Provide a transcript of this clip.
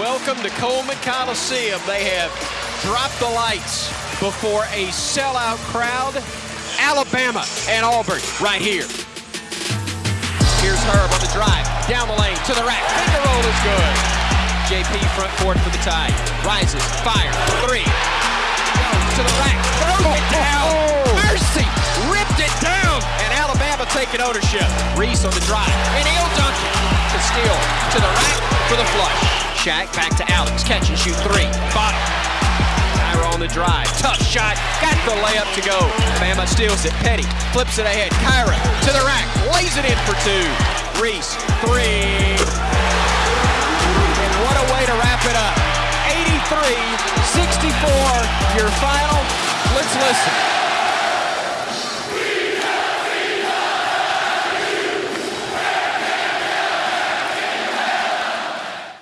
Welcome to Coleman Coliseum. They have dropped the lights before a sellout crowd. Alabama and Auburn right here. Here's Herb on the drive. Down the lane to the rack. Finger roll is good. JP front court for the tie. Rises. Fire. Three. Goes to the rack. Throws it down. Mercy. Ripped it down. And Alabama taking ownership. Reese on the drive. And he'll dunk it. To steal. To the rack for the flush. Shaq back to Alex. Catch and shoot three. Bottom. Tyra on the drive. Tough shot. Got the layup to go. Bama steals it. Petty flips it ahead. Kira to the rack. Lays it in for two. Reese. Three. And what a way to wrap it up. 83 64. Your final. Let's listen.